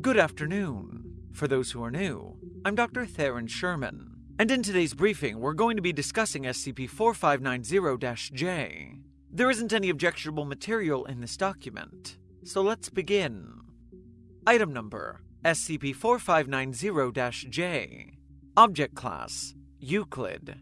Good afternoon. For those who are new, I'm Dr. Theron Sherman, and in today's briefing, we're going to be discussing SCP 4590 J. There isn't any objectionable material in this document, so let's begin. Item number SCP 4590 J. Object Class Euclid.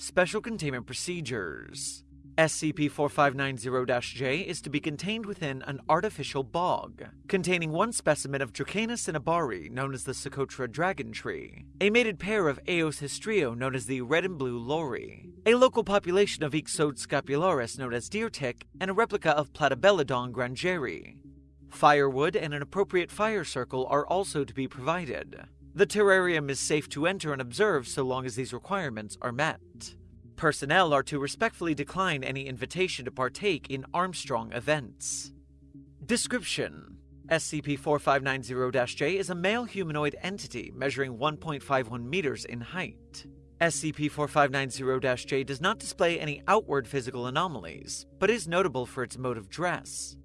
Special Containment Procedures SCP-4590-J is to be contained within an artificial bog, containing one specimen of Dracaena cinnabari, known as the Socotra dragon tree, a mated pair of Eos histrio, known as the red and blue lory, a local population of Ixodes scapularis, known as deer tick, and a replica of Platybelodon grangeri. Firewood and an appropriate fire circle are also to be provided. The terrarium is safe to enter and observe so long as these requirements are met. Personnel are to respectfully decline any invitation to partake in Armstrong events. Description SCP 4590 J is a male humanoid entity measuring 1.51 meters in height. SCP 4590 J does not display any outward physical anomalies, but is notable for its mode of dress.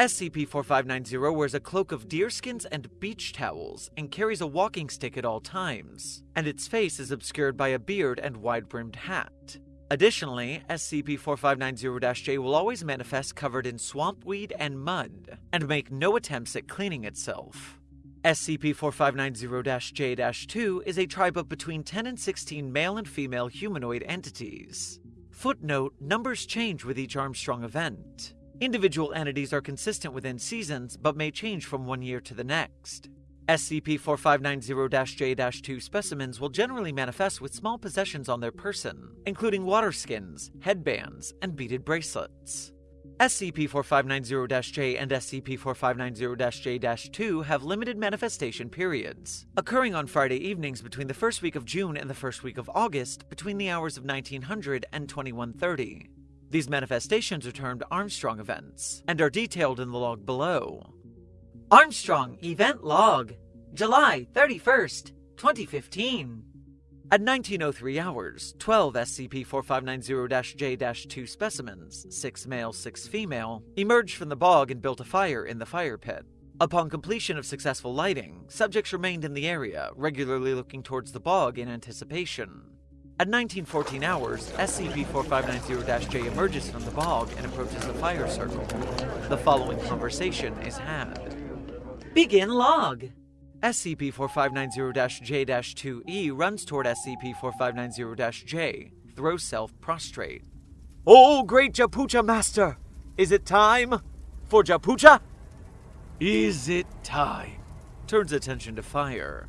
SCP 4590 wears a cloak of deerskins and beach towels and carries a walking stick at all times, and its face is obscured by a beard and wide brimmed hat. Additionally, SCP 4590 J will always manifest covered in swamp weed and mud, and make no attempts at cleaning itself. SCP 4590 J 2 is a tribe of between 10 and 16 male and female humanoid entities. Footnote Numbers change with each Armstrong event. Individual entities are consistent within seasons, but may change from one year to the next. SCP 4590 J 2 specimens will generally manifest with small possessions on their person, including water skins, headbands, and beaded bracelets. SCP 4590 J and SCP 4590 J 2 have limited manifestation periods, occurring on Friday evenings between the first week of June and the first week of August between the hours of 1900 and 2130. These manifestations are termed Armstrong events and are detailed in the log below. Armstrong Event Log, July 31st, 2015. At 1903 hours, 12 SCP 4590 J 2 specimens, 6 male, 6 female, emerged from the bog and built a fire in the fire pit. Upon completion of successful lighting, subjects remained in the area, regularly looking towards the bog in anticipation. At 1914 hours, SCP-4590-J emerges from the bog and approaches the fire circle. The following conversation is had. Begin log! SCP-4590-J-2E runs toward SCP-4590-J, throws self prostrate. Oh, great Japucha Master! Is it time for Japucha? Is it time? Turns attention to fire.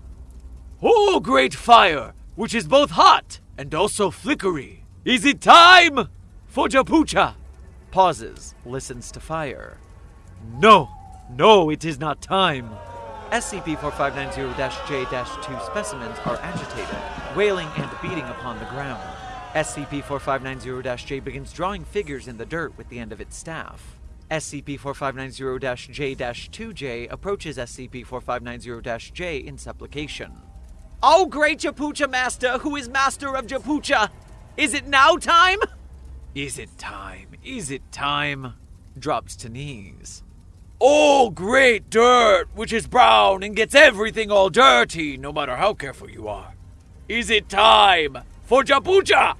Oh, great fire, which is both hot and also flickery. Is it time for Japucha? Pauses, listens to fire. No, no, it is not time. SCP 4590 J 2 specimens are agitated, wailing and beating upon the ground. SCP 4590 J begins drawing figures in the dirt with the end of its staff. SCP 4590 J 2J approaches SCP 4590 J in supplication. Oh, great Japucha Master, who is Master of Japucha! Is it now time? Is it time? Is it time? Drops to knees. Oh, great dirt, which is brown and gets everything all dirty, no matter how careful you are. Is it time for Japucha?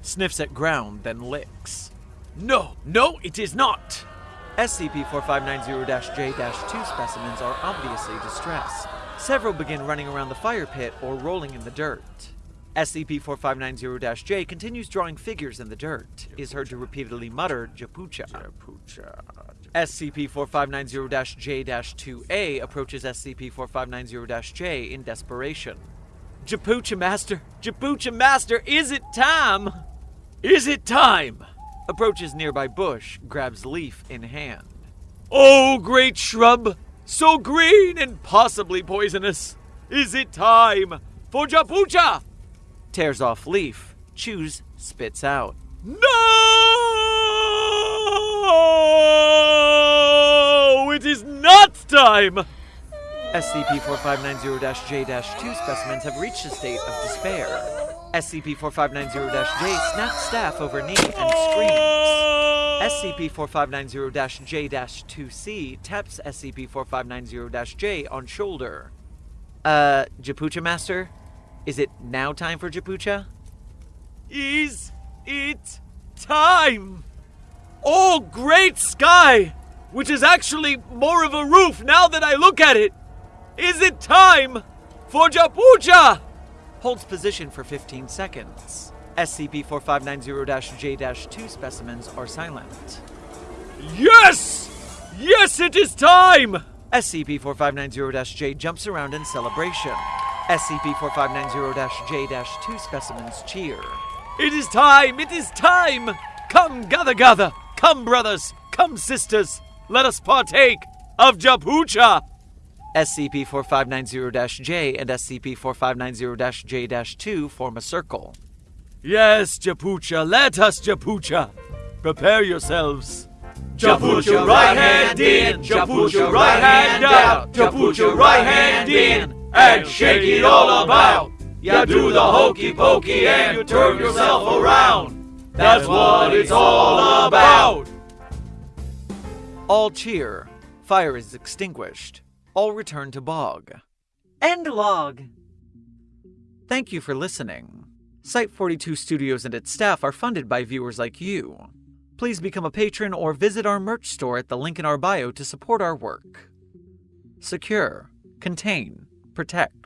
Sniffs at ground, then licks. No, no, it is not. SCP 4590 J 2 specimens are obviously distressed. Several begin running around the fire pit or rolling in the dirt. SCP-4590 J continues drawing figures in the dirt, is heard to repeatedly mutter Japucha. SCP-4590 J 2A approaches SCP-4590 J in desperation. Japucha Master! Japucha Master! Is it time? Is it time? Approaches nearby bush, grabs leaf in hand. Oh, great shrub! So green and possibly poisonous. Is it time for Japucha? Tears off leaf, chews, spits out. No! It is not time! SCP 4590 J 2 specimens have reached a state of despair. SCP-4590-J snaps staff over knee and screams. SCP-4590-J-2C taps SCP-4590-J on shoulder. Uh, Japucha Master? Is it now time for Japucha? Is it time? Oh, great sky! Which is actually more of a roof now that I look at it! Is it time for Japucha? Holds position for 15 seconds. SCP-4590-J-2 specimens are silent. Yes! Yes, it is time! SCP-4590-J jumps around in celebration. SCP-4590-J-2 specimens cheer. It is time! It is time! Come, gather, gather! Come, brothers! Come, sisters! Let us partake of Japucha! SCP-4590-J and SCP-4590-J-2 form a circle. Yes, Japucha, let us, Japucha! Prepare yourselves. Japucha right hand in, Japucha right hand out, Japucha right hand in, and shake it all about. You do the hokey pokey and you turn yourself around. That's what it's all about. All cheer. Fire is extinguished. All return to bog. End log. Thank you for listening. Site 42 Studios and its staff are funded by viewers like you. Please become a patron or visit our merch store at the link in our bio to support our work. Secure, contain, protect.